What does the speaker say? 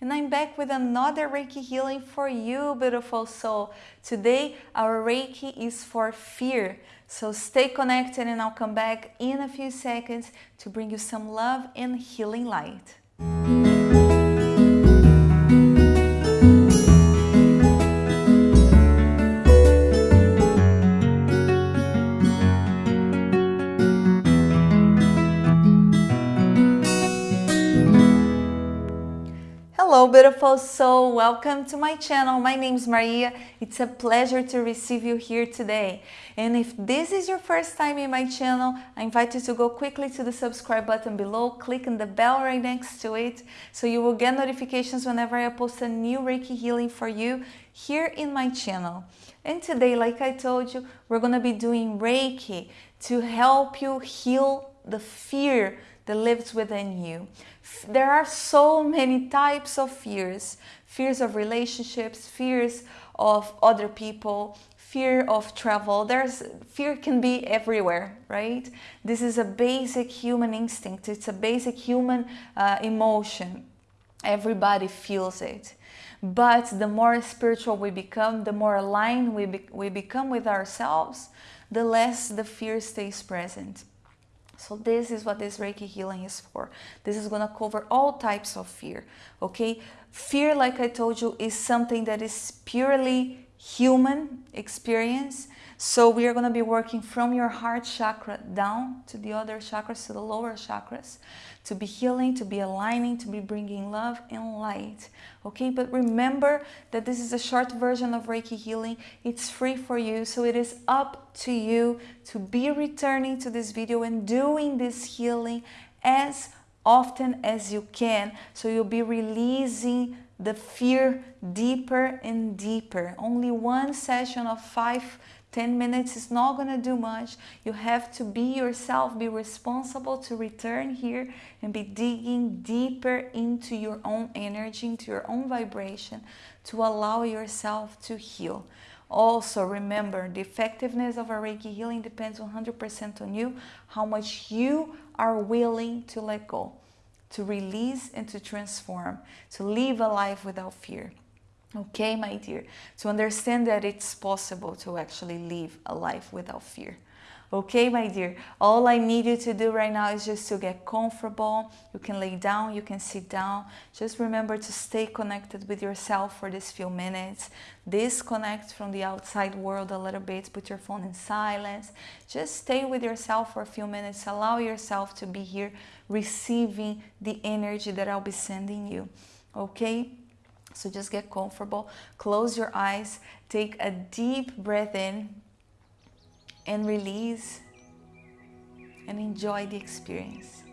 and I'm back with another Reiki healing for you, beautiful soul. Today, our Reiki is for fear. So stay connected and I'll come back in a few seconds to bring you some love and healing light. Beautiful soul, welcome to my channel. My name is Maria. It's a pleasure to receive you here today. And if this is your first time in my channel, I invite you to go quickly to the subscribe button below, click on the bell right next to it so you will get notifications whenever I post a new Reiki healing for you here in my channel. And today, like I told you, we're going to be doing Reiki to help you heal the fear that lives within you. There are so many types of fears. Fears of relationships, fears of other people, fear of travel. There's fear can be everywhere, right? This is a basic human instinct. It's a basic human uh, emotion. Everybody feels it. But the more spiritual we become, the more aligned we, be we become with ourselves, the less the fear stays present. So this is what this Reiki healing is for. This is going to cover all types of fear, okay? Fear, like I told you, is something that is purely human experience. So we are going to be working from your heart chakra down to the other chakras, to the lower chakras, to be healing, to be aligning, to be bringing love and light. Okay, but remember that this is a short version of Reiki healing. It's free for you, so it is up to you to be returning to this video and doing this healing as often as you can. So you'll be releasing the fear deeper and deeper. Only one session of five 10 minutes is not going to do much. You have to be yourself, be responsible to return here and be digging deeper into your own energy, into your own vibration to allow yourself to heal. Also, remember, the effectiveness of a Reiki healing depends 100% on you, how much you are willing to let go, to release and to transform, to live a life without fear. Okay, my dear, to understand that it's possible to actually live a life without fear. Okay, my dear, all I need you to do right now is just to get comfortable. You can lay down, you can sit down. Just remember to stay connected with yourself for these few minutes. Disconnect from the outside world a little bit. Put your phone in silence. Just stay with yourself for a few minutes. Allow yourself to be here receiving the energy that I'll be sending you. Okay? So just get comfortable, close your eyes, take a deep breath in and release and enjoy the experience.